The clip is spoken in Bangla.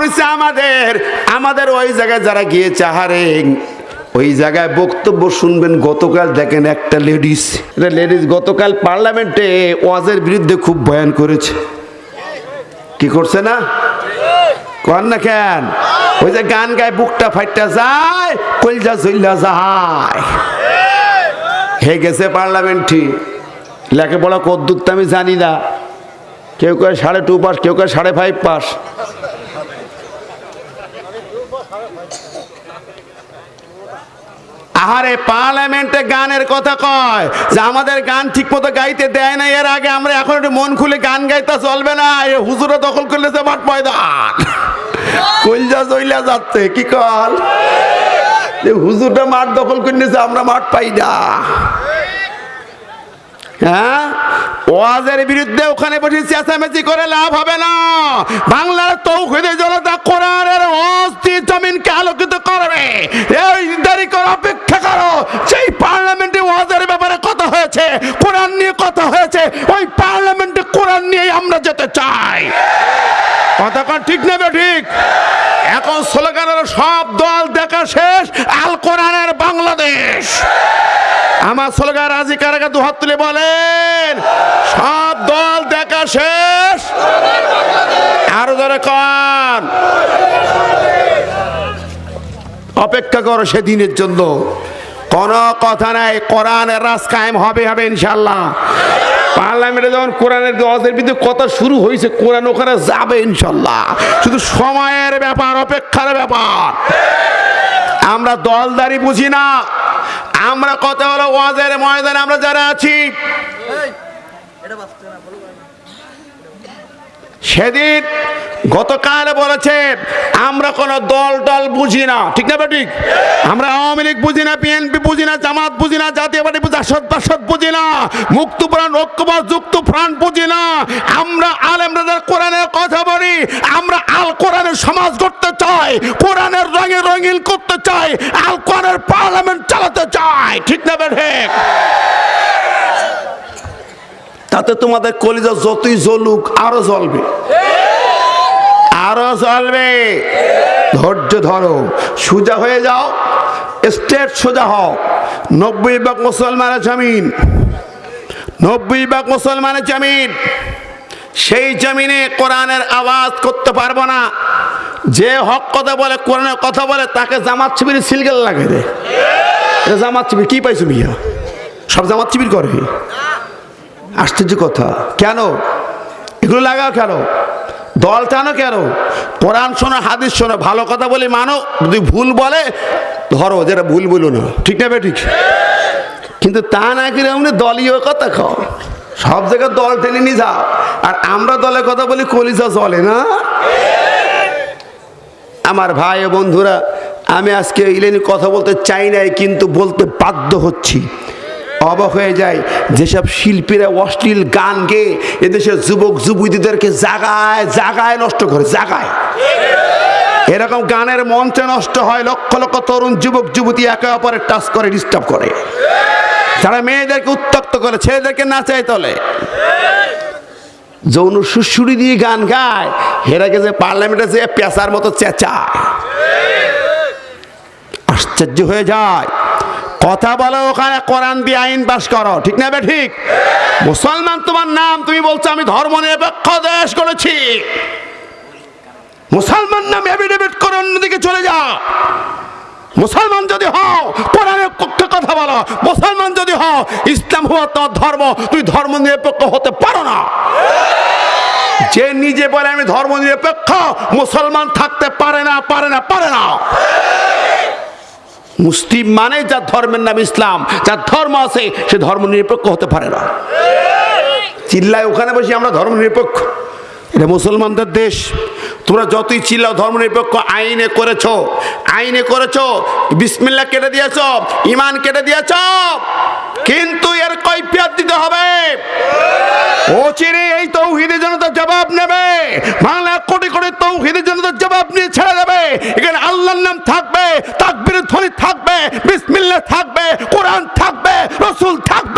পড়েছে আমাদের। আমাদের ওই জায়গায় যারা গিয়েছে, আহারে, ওই জায়গায় বক্তব্য শুনবেন। গতকাল দেখেন একটা লেডিস লেডিস গতকাল পার্লামেন্টে ওয়াজের বিরুদ্ধে খুব বয়ান করেছে। কি করছে না? কর না কেন? ওই যে গান গায়, বুকটা ফাইটটা যায়, কলজা চল্লা যায়। হে গেছে পার্লামেন্টে। লেখাপড়া কদ্দুর আমি জানি না। কেউ কেউ সাড়ে টু পাস কেউ কেউ সাড়ে ফাইভ পাস আহারে, পার্লামেন্টে গানের কথা কয় যে আমাদের গান ঠিক মতো গাইতে দেয় না এর আগে আমরা এখন একটু মন খুলে গান গাইতে চলবে না। এ হুজুরা দখল করলে যে মাঠ ময়দান। কইলজা চইলা যাচ্ছে, কি কল? যে হুজুরটা মাঠ দখল করে নিয়েছে আমরা মাঠ পাই না। হ্যাঁ? ওয়াজের বিরুদ্ধে ওখানে বসে চেঁচামেচি করে লাভ হবে না। বাংলার তৌহিদে জনতা কোরআনের অস্থির জমিনকে আলোকিত করবে। এই দেরি করে অপেক্ষা সেই পার্লামেন্টে ওয়াজের ব্যাপারে কথা হয়েছে, কোরআন নিয়ে কথা হয়েছে, ওই পার্লামেন্টে কোরআন নিয়ে আমরা যেতে চাই। কন, ঠিক নেবে ঠিক? এখন স্লোগানের সব দল দেখা শেষ, আল কোরআনের বাংলাদেশ। আমার স্লোগান রাজি কারাকা দু হাত তুলে বলেন, সব দল দেখা শেষ, আরও ধরে কন। অপেক্ষা করো সেদিনের জন্য। কোন কথা নাই, কোরআনের রাজ কায়েম হবে হবে ইনশাল্লাহ পার্লামেন্টে যখন কোরআনের দোয়াজের বিরুদ্ধে কথা শুরু হয়েছে, কোরআন ওখানে যাবে ইনশাল্লাহ শুধু সময়ের ব্যাপার, অপেক্ষার ব্যাপার। আমরা দলদারি বুঝি না। আমরা কথা হলো ওয়াজের ময়দানে আমরা যারা আছি সেদিন গতকাল বলেছে, আমরা কোনো দল টল বুঝি না। ঠিক না ঠিক? আমরা আওয়ামী লীগ বুঝি না, বিএনপি বুঝি না, জামাত বুঝি না, জাতীয় পার্টি বুঝি আসদ বাসদ বুঝি না মুক্ত প্রাণ ঐক্যবাদ যুক্ত প্রাণ বুঝি না। আমরা আলেমরাদের কোরআনের কথা বলি, আমরা আল কোরআনের সমাজ করতে চাই, কোরআনের রঙে রঙিন করতে চাই, আল কোরআনের পার্লামেন্ট চালাতে চাই। ঠিক না ঠিক? তাতে তোমাদের কলিজা যতই জ্বলুক, আরও জ্বলবে। আরও জ্বলবে। ধৈর্য ধরো। সোজা হয়ে যাও। স্টেট সোজা হও। নব্বই বাক মুসলমানের জমিন। নব্বই বাক মুসলমানের জমিন। সেই জমিনে কোরআনের আওয়াজ করতে পারব না। যে হক কথা বলে, কোরআনের কথা বলে, তাকে জামাত শিবির সিলগেল লাগে রে। জামাত শিবির কি পাইছো মিয়া? সব জামাত শিবির করে। আশ্চর্য কথা। কেন? এগুলো লাগাও কেন? দল টানো কেন? কোরআন শোনো, হাদিস শোনো, ভালো কথা বলে মানো, যদি ভুল বলে, ধরো, যেটা ভুল বলো না। ঠিক না ঠিক কিন্তু তা না করে এমনি দলীয় কথা খাও সব জায়গায় দল টেনে নিয়ে যাও। আর আমরা দলের কথা বলি কলিজা চলে না? আমার ভাই বন্ধুরা, আমি আজকে ইলেনি কথা বলতে চাই নাই, কিন্তু বলতে বাধ্য হচ্ছি। অবাক হয়ে যায় যেসব শিল্পীরা অশ্লীল গান গেয়ে এদেশের যুবক, যুবতীদেরকে জাগায় জাগায় নষ্ট করে, জাগায়। এরকম গানের মঞ্চে নষ্ট হয় লক্ষ লক্ষ তরুণ যুবক, যুবতী একে অপরের টাচ করে ডিস্টার্ব করে। তারা মেয়েদেরকে উত্তপ্ত করে, ছেলেদেরকে নাচায় তলে। যৌন সুশুরি দিয়ে গান গায় হেরাকে যে পার্লামেন্টে যে পেশার মতো চেঁচায়। আশ্চর্য হয়ে যায় কথা বলো ওখানে, কোরআন দিয়ে আইন পাস করো। ঠিক না ঠিক? মুসলমান, তোমার নাম তুমি বলছো, আমি ধর্ম নিরপেক্ষ দেশ করেছি মুসলমান নাম এভিডেভিট করে অন্যদিকে চলে যাও। মুসলমান যদি হও, কোরআনের পক্ষে কথা বলো। মুসলমান যদি হও, ইসলাম হওয়া তোমার ধর্ম তুই ধর্ম নিরপেক্ষ হতে পারো না। যে নিজে বলে আমি ধর্ম নিরপেক্ষ, মুসলমান থাকতে পারে না পারে না পারে না। মুসলিম মানে যার ধর্মের নাম ইসলাম, যার ধর্ম আছে, সে ধর্ম নিরপেক্ষ হতে পারে না। চিল্লায় ওখানে বসে আমরা ধর্ম নিরপেক্ষ। এটা মুসলমানদের দেশ। তোমরা যতই চিল্লাও, ধর্ম নিরপেক্ষ, আইনে করেছ আইনে করেছ বিসমিল্লা কেটে দিয়েছ ইমান কেটে দিয়েছ, কিন্তু এর কৈফিয়ত দিতে হবে। ও চিরে, এই তৌহিদের জনতা জবাব নেবে। বাংলা কোটি কোটি তৌহিদের জনতা জবাব নিয়ে ছেড়ে দেবে। এখানে আল্লাহর নাম থাকবে তাকবীরের ধ্বনি থাকবে বিসমিল্লা থাকবে কোরআন থাকবে রসুল থাকবে।